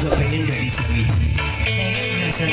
juga pengen dari sini. Pengen bisa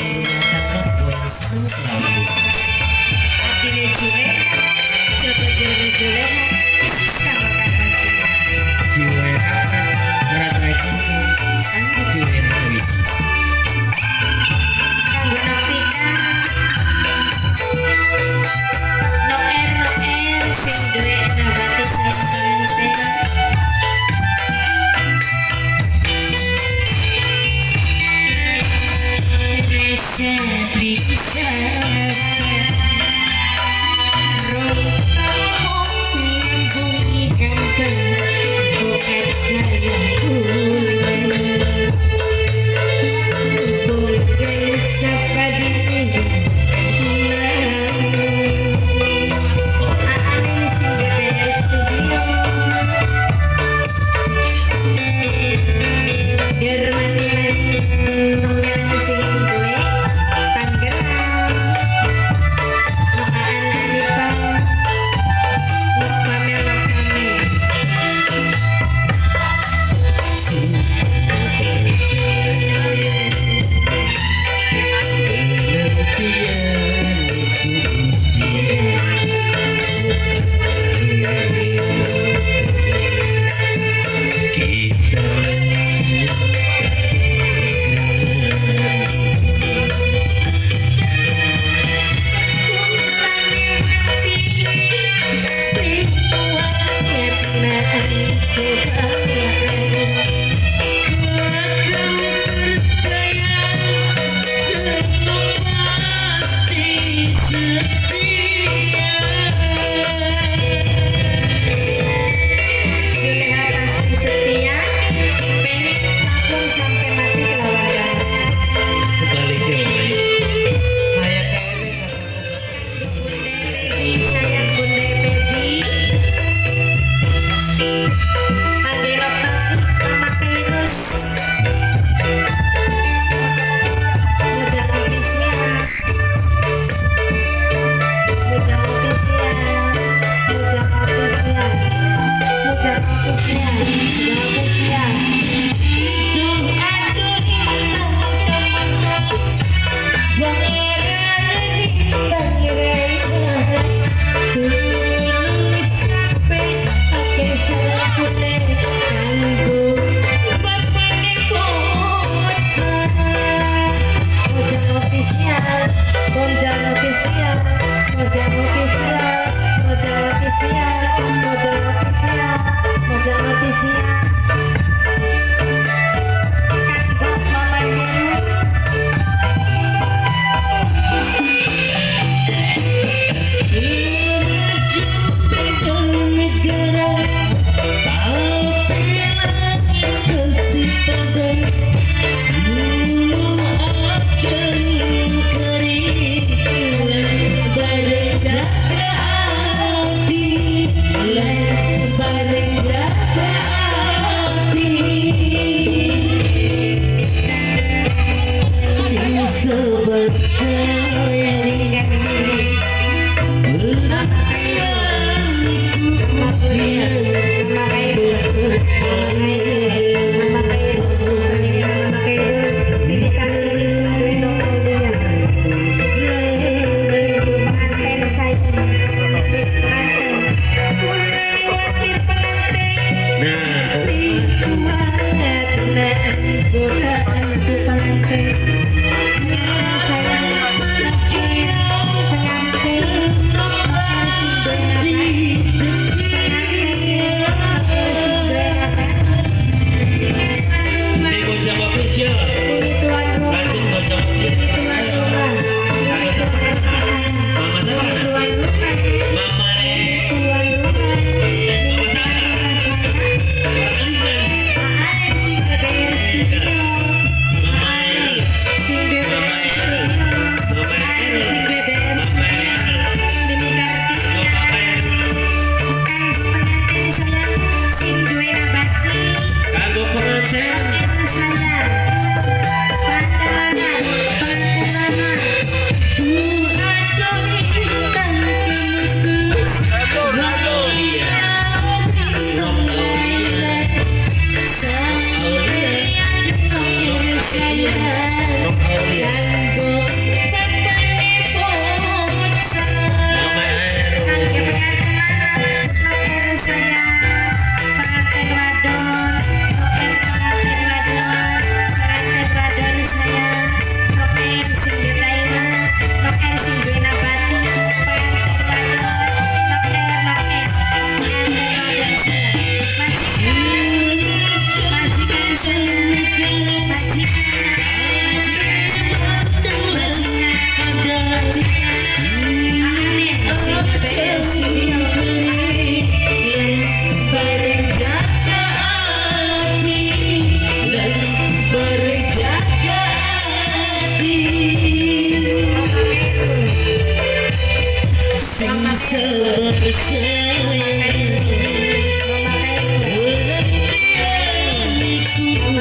खुले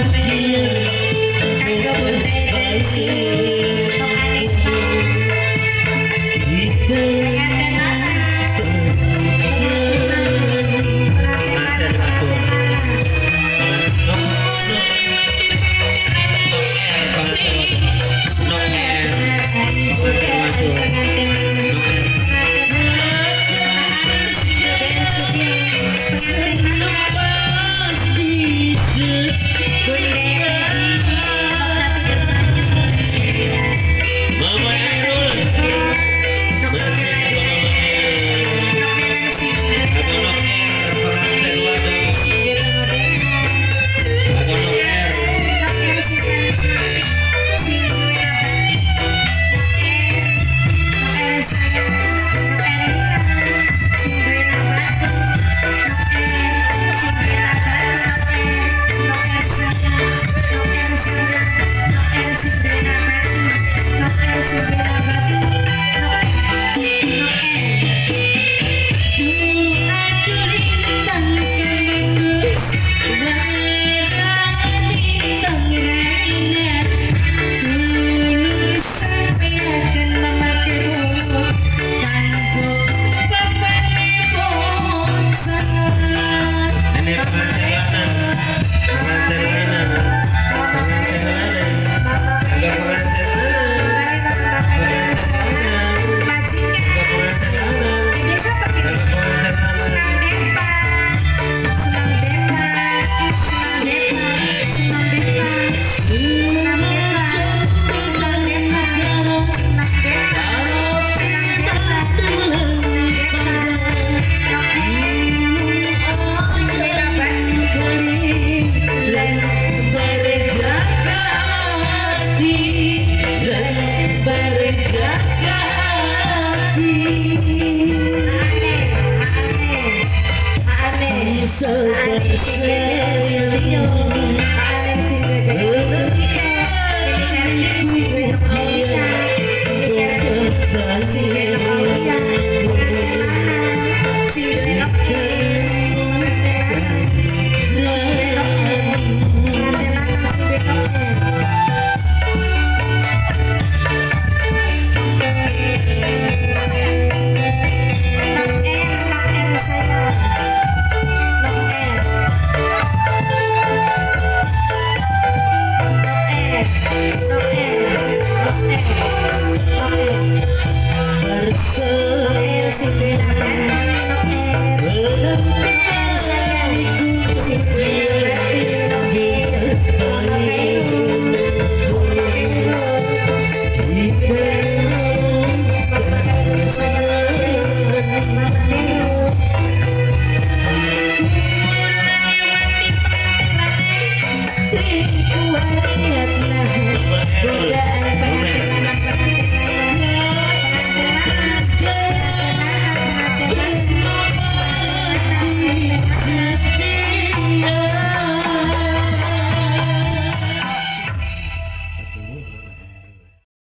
Hãy subscribe cho kênh Ghiền Mì Gõ Để không bỏ lỡ những video hấp dẫn